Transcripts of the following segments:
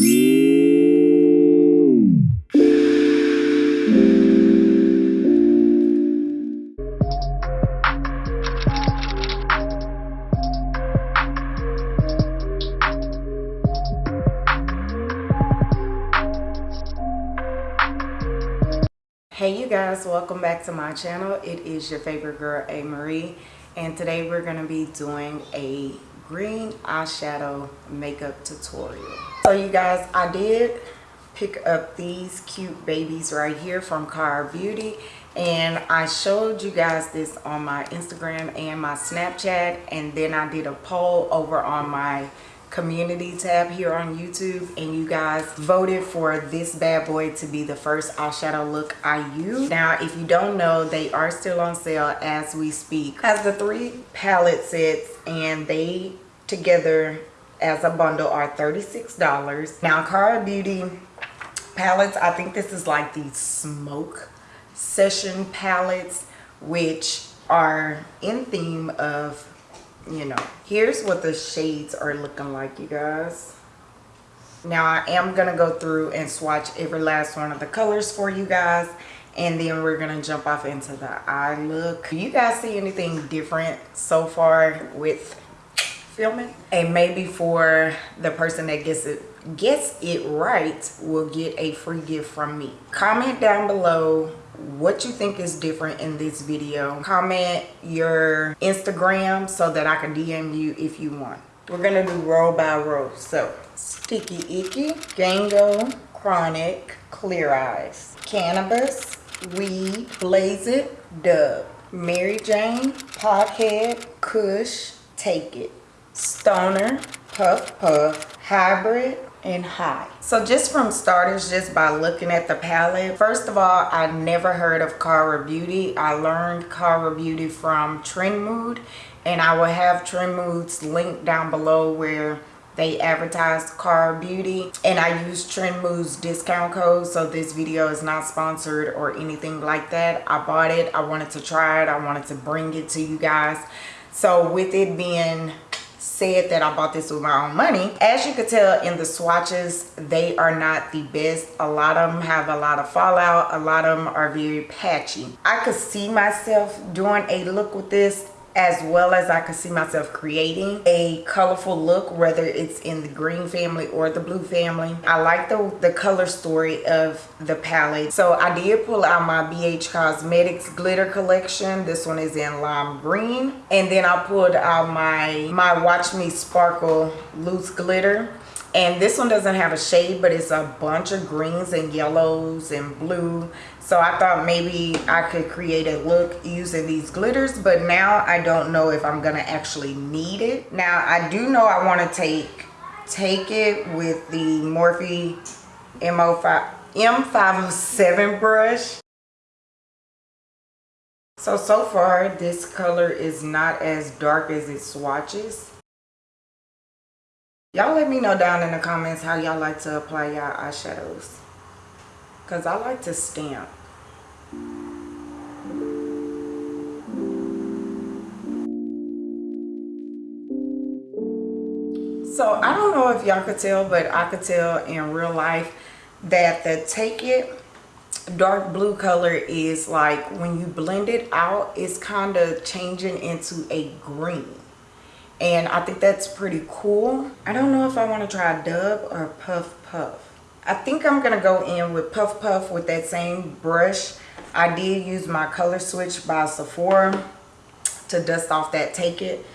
hey you guys welcome back to my channel. It is your favorite girl a. Marie and today we're going to be doing a green eyeshadow makeup tutorial. So you guys i did pick up these cute babies right here from Kara Beauty and I showed you guys this on my Instagram and my Snapchat and then I did a poll over on my community tab here on YouTube and you guys voted for this bad boy to be the first eyeshadow look I use. Now if you don't know they are still on sale as we speak. Has the three palette sets and they together as a bundle are $36. Now Kara Beauty palettes I think this is like the smoke session palettes which are in theme of you know here's what the shades are looking like you guys. Now i am gonna go through and swatch every last one of the colors for you guys and then we're gonna jump off into the eye look. Do you guys see anything different so far with filming? And maybe for the person that gets it gets it right will get a free gift from me. Comment down below what you think is different in this video comment your instagram so that i can dm you if you want. We're gonna do row by row so sticky icky gango chronic clear eyes cannabis weed blaze it dub mary jane pothead kush take it stoner puff puff hybrid and high so just from starters just by looking at the palette first of all i never heard of Kara Beauty i learned Kara Beauty from trend mood and i will have trend moods linked down below where they advertise Kara Beauty and I use Trend Moods discount code so this video is not sponsored or anything like that. I bought it, I wanted to try it, I wanted to bring it to you guys. So with it being said that I bought this with my own money. As you could tell in the swatches, they are not the best. A lot of them have a lot of fallout. A lot of them are very patchy. I could see myself doing a look with this as well as I could see myself creating a colorful look, whether it's in the green family or the blue family. I like the, the color story of the palette. So I did pull out my BH Cosmetics glitter collection. This one is in lime green. And then I pulled out my, my Watch Me Sparkle loose glitter and this one doesn't have a shade but it's a bunch of greens and yellows and blue. So i thought maybe i could create a look using these glitters but now i don't know if i'm gonna actually need it. Now i do know i want to take take it with the morphe mo5 m507 brush. So so far this color is not as dark as it swatches y'all let me know down in the comments how y'all like to apply y'all eyeshadows. Because i like to stamp. So i don't know if y'all could tell but i could tell in real life that the take it dark blue color is like when you blend it out it's kind of changing into a green and I think that's pretty cool. I don't know if I want to try Dub or Puff Puff. I think I'm going to go in with Puff Puff with that same brush. I did use my Color Switch by Sephora to dust off that Take It.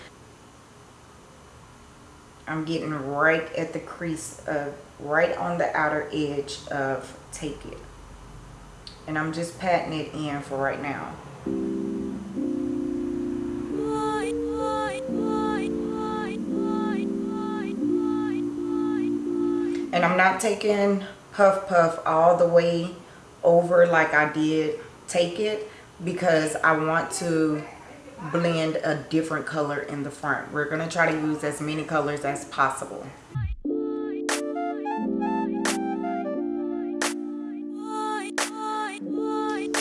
I'm getting right at the crease of, right on the outer edge of Take It. And I'm just patting it in for right now. And I'm not taking Puff Puff all the way over like I did Take It because I want to blend a different color in the front. We're going to try to use as many colors as possible.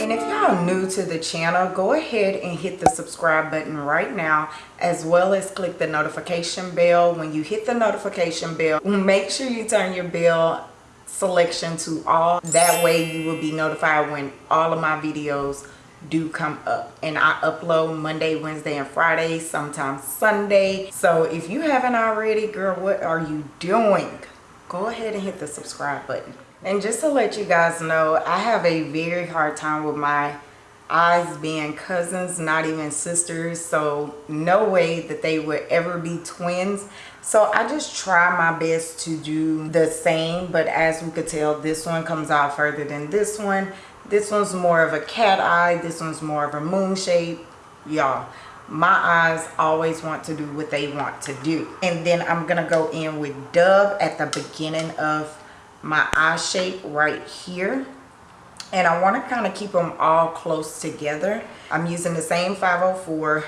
And if y'all new to the channel go ahead and hit the subscribe button right now as well as click the notification bell when you hit the notification bell make sure you turn your bell selection to all that way you will be notified when all of my videos do come up and I upload Monday, Wednesday, and Friday, sometimes Sunday. So if you haven't already, girl, what are you doing? Go ahead and hit the subscribe button. And just to let you guys know, I have a very hard time with my eyes being cousins, not even sisters. So no way that they would ever be twins. So I just try my best to do the same. But as we could tell, this one comes out further than this one this one's more of a cat eye this one's more of a moon shape y'all my eyes always want to do what they want to do and then i'm gonna go in with dub at the beginning of my eye shape right here. And i want to kind of keep them all close together. I'm using the same 504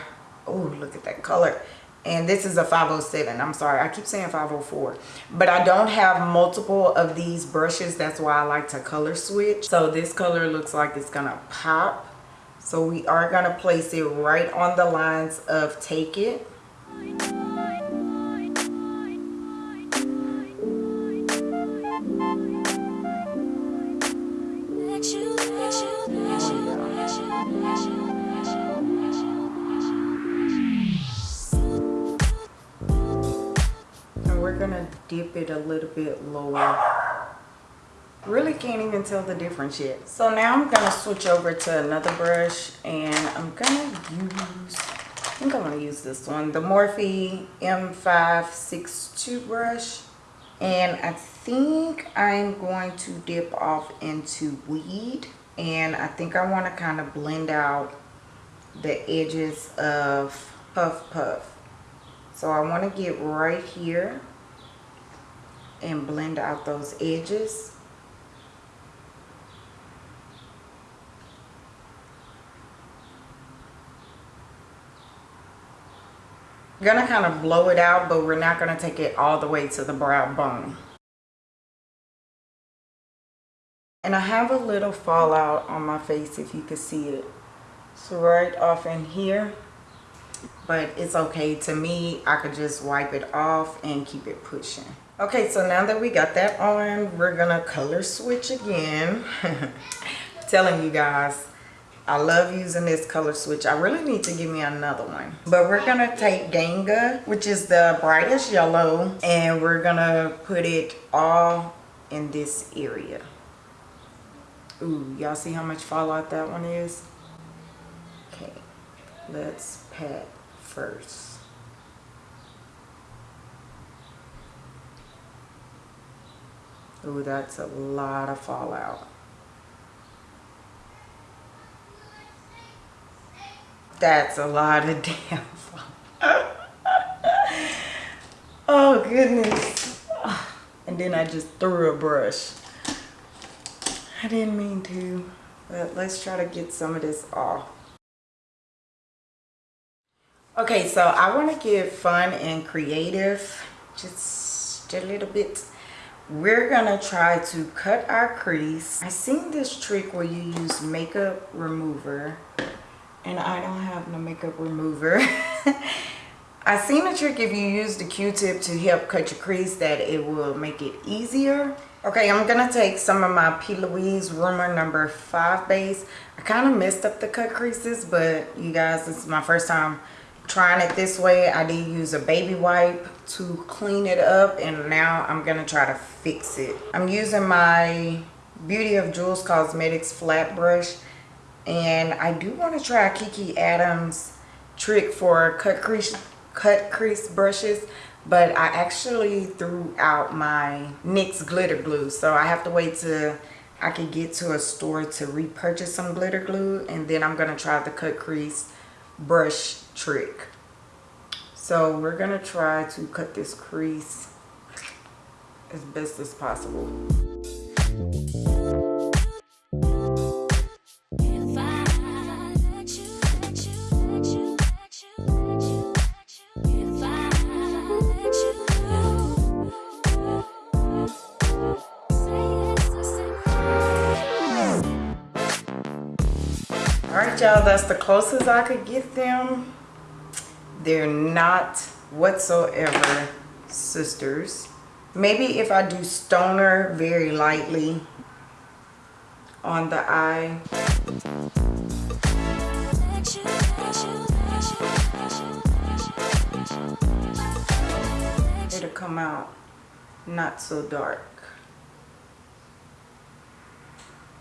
oh look at that color. And this is a 507 i'm sorry i keep saying 504 but i don't have multiple of these brushes. That's why i like to color switch. So this color looks like it's gonna pop. So we are gonna place it right on the lines of take it dip it a little bit lower. Really can't even tell the difference yet. So now i'm gonna switch over to another brush and i'm gonna use i think i'm gonna use this one the morphe m562 brush and i think i'm going to dip off into weed and i think i want to kind of blend out the edges of puff puff so i want to get right here and blend out those edges. Gonna kind of blow it out, but we're not gonna take it all the way to the brow bone. And I have a little fallout on my face if you can see it. So right off in here, but it's okay. To me, I could just wipe it off and keep it pushing okay so now that we got that on we're gonna color switch again telling you guys I love using this color switch. I really need to give me another one. But we're going to take Ganga, which is the brightest yellow, and we're going to put it all in this area. Ooh, y'all see how much fallout that one is? Okay, let's pat first. Ooh, that's a lot of fallout. That's a lot of damn oh, goodness. And then I just threw a brush. I didn't mean to, but let's try to get some of this off. Okay, so I want to get fun and creative, just a little bit we're gonna try to cut our crease i seen this trick where you use makeup remover and i don't have no makeup remover. I seen a trick if you use the q-tip to help cut your crease that it will make it easier. Okay i'm gonna take some of my p. Louise rumor number five base. I kind of messed up the cut creases but you guys this is my first time trying it this way. I did use a baby wipe to clean it up and now i'm gonna try to fix it. I'm using my beauty of Jules cosmetics flat brush and i do want to try kiki adams trick for cut crease cut crease brushes but i actually threw out my nyx glitter glue so i have to wait till i can get to a store to repurchase some glitter glue and then i'm gonna try the cut crease brush trick. So we're going to try to cut this crease as best as possible. Right y'all that's the closest i could get them? They're not whatsoever sisters. Maybe if i do stoner very lightly on the eye. It'll come out not so dark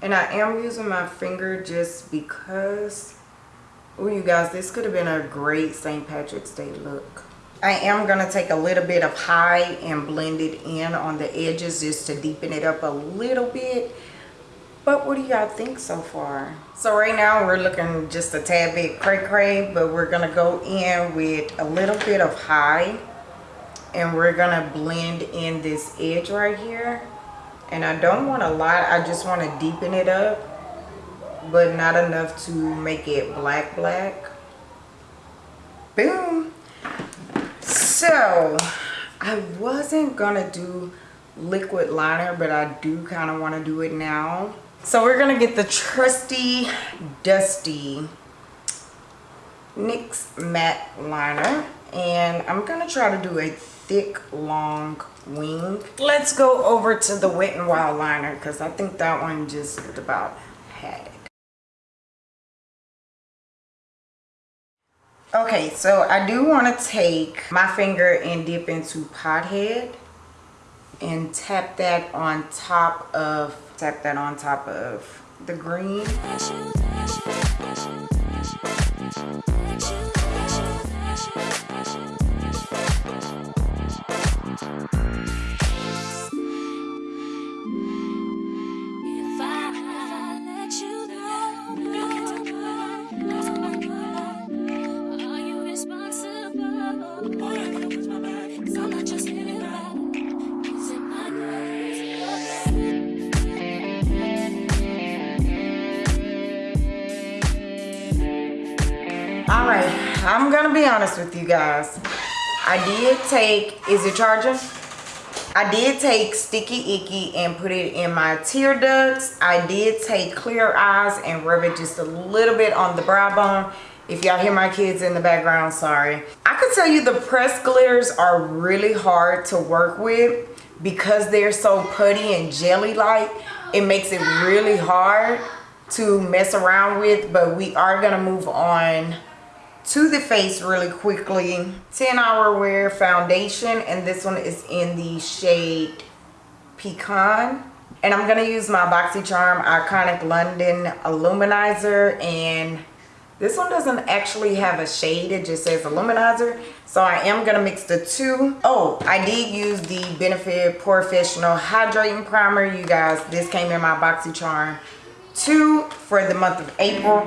and I am using my finger just because oh you guys this could have been a great St. Patrick's Day look. I am going to take a little bit of high and blend it in on the edges just to deepen it up a little bit. But what do y'all think so far? So right now we're looking just a tad bit cray cray but we're going to go in with a little bit of high and we're gonna blend in this edge right here and I don't want a lot I just want to deepen it up but not enough to make it black black. Boom. So I wasn't gonna do liquid liner but I do kind of want to do it now. So we're gonna get the trusty dusty NYX matte liner and I'm gonna try to do a thick long wing. Let's go over to the wet and wild liner because i think that one just about had. It okay so i do want to take my finger and dip into pothead and tap that on top of tap that on top of the green i'm gonna be honest with you guys. I did take is it charging i did take sticky icky and put it in my tear ducts. I did take clear eyes and rub it just a little bit on the brow bone. If y'all hear my kids in the background sorry. I could tell you the pressed glitters are really hard to work with because they're so putty and jelly like it makes it really hard to mess around with but we are gonna move on to the face really quickly. 10 hour wear foundation and this one is in the shade pecan. And i'm going to use my boxycharm iconic london illuminizer and this one doesn't actually have a shade it just says illuminizer so i am going to mix the two. Oh, i did use the benefit professional hydrating primer. You guys this came in my boxycharm 2 for the month of april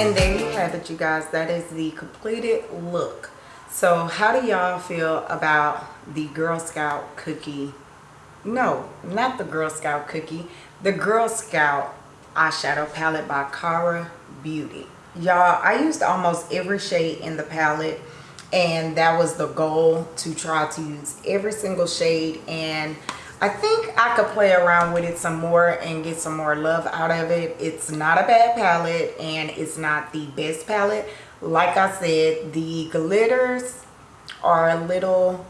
and there you have it you guys. That is the completed look. So how do y'all feel about the girl scout cookie? No not the girl scout cookie. The girl scout eyeshadow palette by Kara Beauty. Y'all i used almost every shade in the palette and that was the goal to try to use every single shade and I think I could play around with it some more and get some more love out of it. It's not a bad palette and it's not the best palette. Like I said, the glitters are a little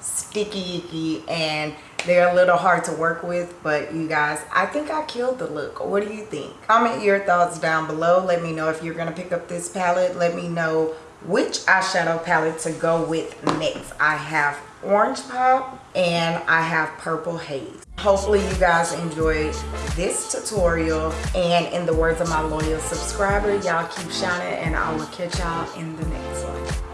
sticky icky and they're a little hard to work with but you guys i think i killed the look. What do you think? Comment your thoughts down below. Let me know if you're gonna pick up this palette. Let me know which eyeshadow palette to go with next. I have orange pop and i have purple haze. Hopefully you guys enjoyed this tutorial. And in the words of my loyal subscriber y'all keep shining and i will catch y'all in the next one